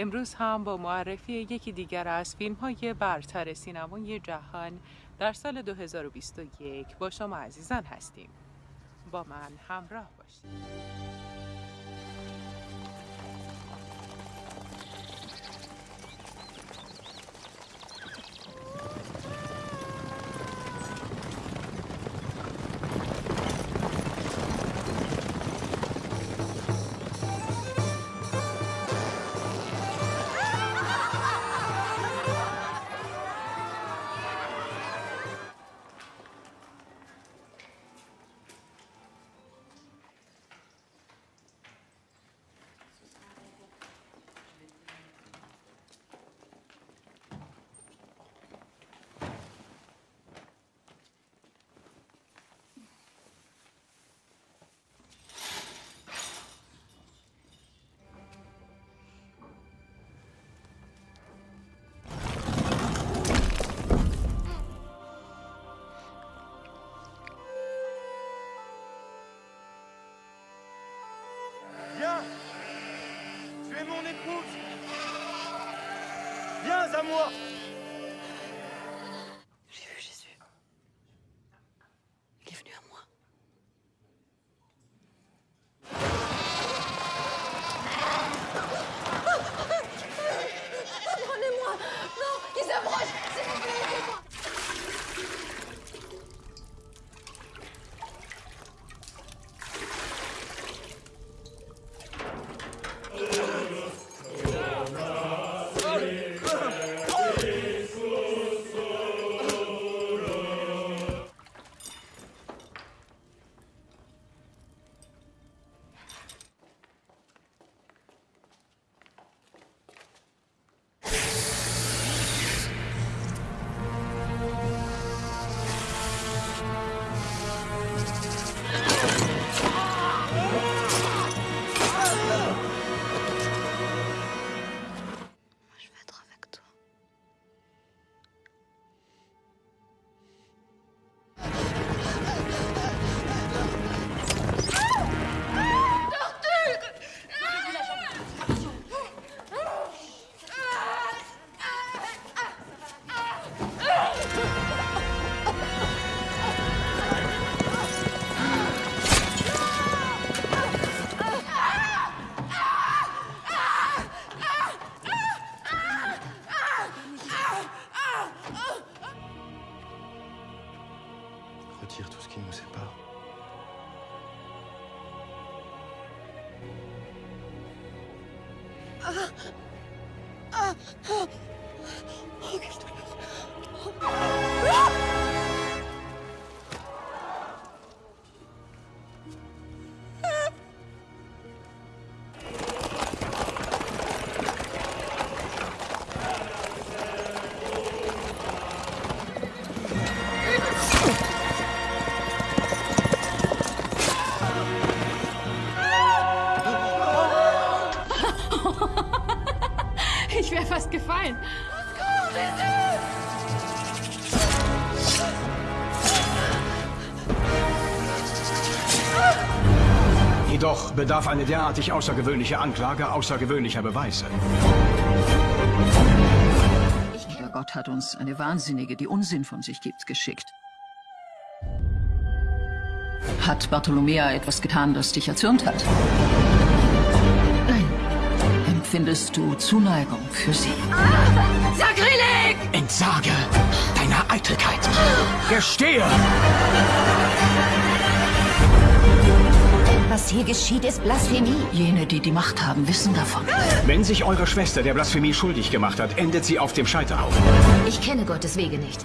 امروز هم با معرفی یکی دیگر از فیلم های برتر سینمای جهان در سال 2021 با شما عزیزان هستیم. با من همراه باشید. Viens à moi tout ce qui nous sépare. Ah Jedoch bedarf eine derartig außergewöhnliche Anklage außergewöhnlicher Beweise. Aber Gott hat uns eine Wahnsinnige, die Unsinn von sich gibt, geschickt. Hat Bartolomea etwas getan, das dich erzürnt hat? Empfindest du Zuneigung für sie? Sakrileg! Entsage deiner Eitelkeit. Gestehe! Was hier geschieht, ist Blasphemie. Jene, die die Macht haben, wissen davon. Wenn sich eure Schwester der Blasphemie schuldig gemacht hat, endet sie auf dem Scheiterhaufen. Ich kenne Gottes Wege nicht.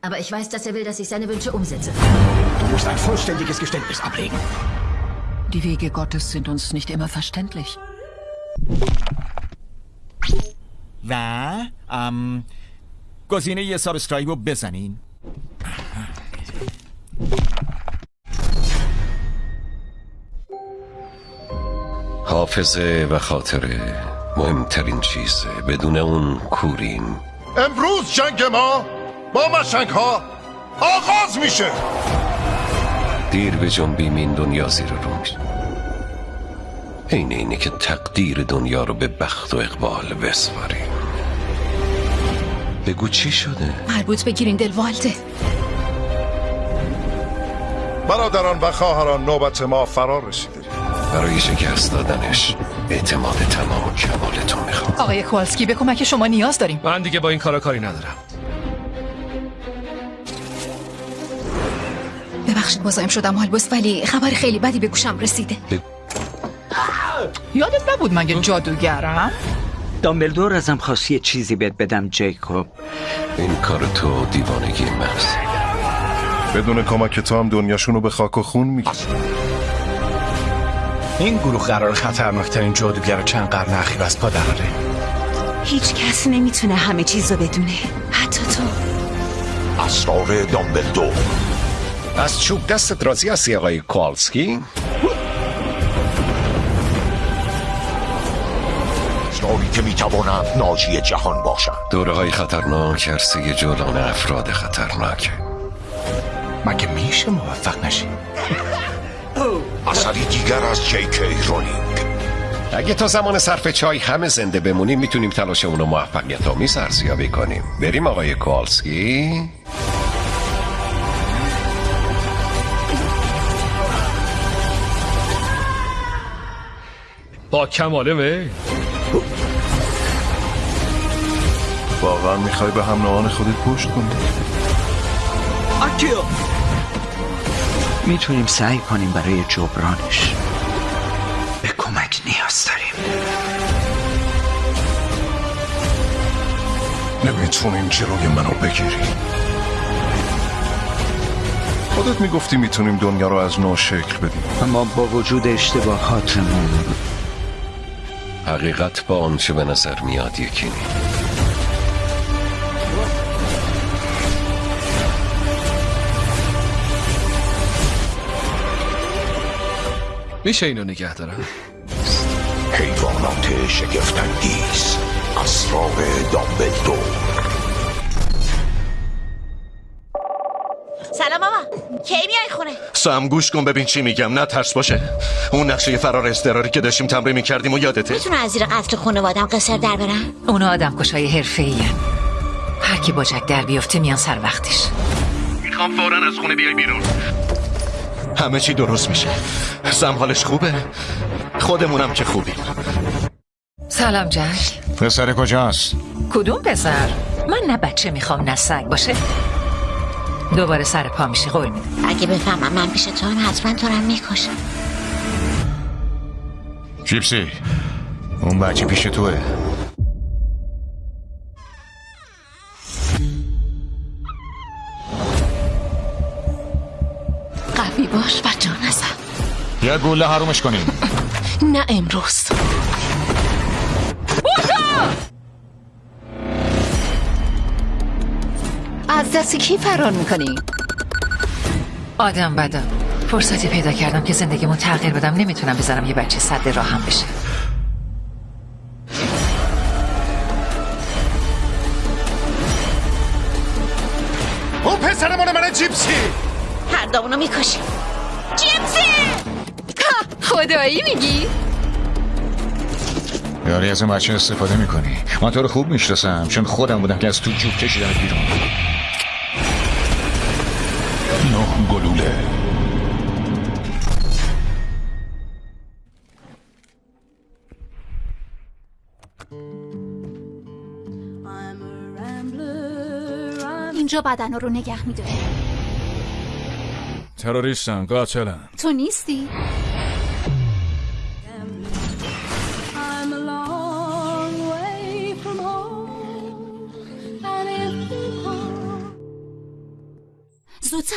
Aber ich weiß, dass er will, dass ich seine Wünsche umsetze. Du musst ein vollständiges Geständnis ablegen. Die Wege Gottes sind uns nicht immer verständlich. و ام گزینه یه subscribe رو بزنین. حافظه و خاطره مهمترین چیزه بدون اون کوریم امروز جنگ ما با مشنگ ها آغاز میشه. دیر بجنبیم این دنیا زیر رو عین اینه که تقدیر دنیا رو به بخت و اقبال بسپاریم. بگو چی شده؟ مربوط به گریندلوالده برادران و خواهران نوبت ما فرار رسیده. برای شکست دادنش اعتماد تمام و کمالتون می‌خوام. آقای کوالسکی به کمک شما نیاز داریم. من دیگه با این کارا کاری ندارم. ببخشید مزاحم شدم هالبوس ولی خبر خیلی بدی به گوشم رسیده. یادت نبود مگه جادوگرم؟ دامبلدور ازم خواستی چیزی بهت بدم جیکوب. این کار تو دیوانگی محض بدون کمک تو هم دنیاشون رو به خاک و خون میگی این گروه قرار خطرناکترین جادوگر چند قرن اخیر از پا دراره هیچ کس نمی‌تونه همه چیز رو بدونه. حتی تو. اسرار دامبلدور. از چوب دستت راضی هستی آقای کوالسکی؟ اسراری که می‌توانند ناجی جهان باشند. دوره های خطرناک عرصه جولان افراد خطرناک. مگه میشه موفق نشی؟ اثری دیگر از جی کی رولینگ. اگه تا زمان صرف چای همه زنده بمونیم می‌تونیم تلاش اونو موفقیت آمیز ارزیابی کنیم. بریم آقای کوالسکی با کماله می واقعا می‌خوای به هم نوعان خودت پشت کنی؟ می‌تونیم سعی کنیم برای جبرانش به کمک نیاز داریم. نمی‌تونیم جلوی منو بگیری. خودت می‌گفتی می‌تونیم دنیا رو از نو شکل بدیم. اما با وجود اشتباهاتمون حقیقت با آنچه به نظر میاد یکی نی میشه اینو نگه دارم. حیوانات شگفتانگیز اسرار دامبلدور. کی میای خونه؟ سم گوش کن ببین چی میگم. نه ترس باشه. اون نقشه فرار اضطراری که داشتیم تمرین می‌کردیم و یادته. می‌تونه از زیر قتل خانوادم قصر در برم؟ اونا آدم کشای حرفه هر کی با جک در بیفته میان سر وقتش. می‌خوام فورا از خونه بیای بیرون. همه چی درست میشه. سم حالش خوبه. خودمونم که خوبی سلام جک. پسر کجاست؟ کدوم پسر؟ من نه بچه می‌خوام نه سگ. باشه؟ دوباره سر پا میشه قول میدم. اگه بفهمم من پیش تو هم حتما تو رو می‌کشم. جیپسی اون بچه پیش توه. قوی باش و جا نزن یه گوله حرومش کنیم. نه امروز. از دست کی فرار می‌کنی؟ آدم بدم فرصتی پیدا کردم که زندگیمو تغییر بدم. نمی‌تونم بذارم یه بچه صد راهم بشه. اون پسر مال من جیپسی. هر دومونو می‌کشی. جیپسی! خدایی میگی؟ یاری از این بچه استفاده می‌کنی. من تو رو خوب می‌شناسم چون خودم بودم که از تو جوب کشیدم بیرون. گلوله. اینجا بدن رو نگه میداره تروریستن قاتلن. تو نیستی؟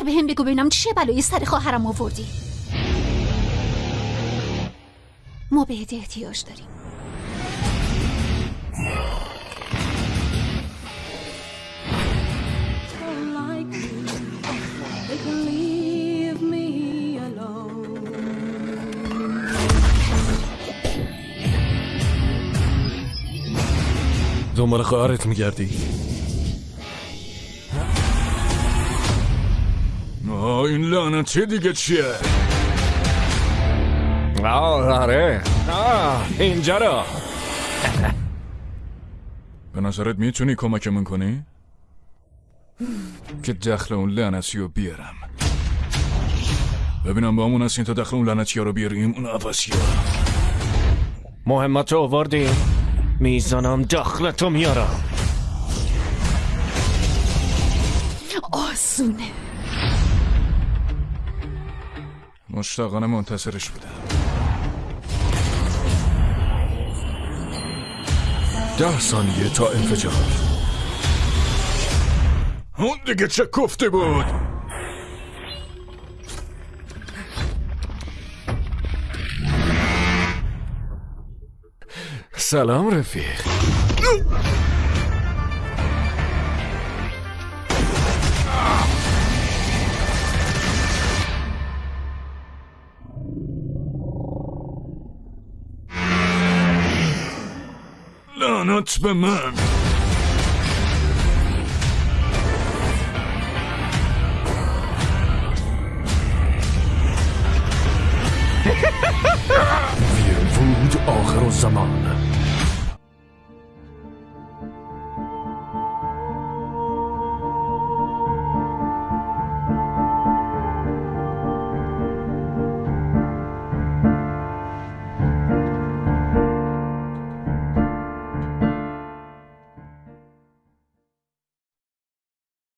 زودتر به هم بگو ببینم چه بلایی سر خواهرم آوردی. ما بهت احتیاج داریم. دنبال خواهرت میگردی. آه این لعنتی دیگه چیه آه آره آه اینجا رو به نظرت می‌تونی کمکمون کنی؟ که دخل اون لعنتی رو بیارم ببینم با همون هستین تا دخل اون لعنتی رو بیاریم اون عوضی مهمت رو آوردیم می‌زنم دخلتو میارم آسونه مشتاقانه منتظرش بودم. ده ثانیه تا انفجار. اون دیگه چه کفته بود؟ سلام رفیق. لعنت به من ویرمفود آخر الزمان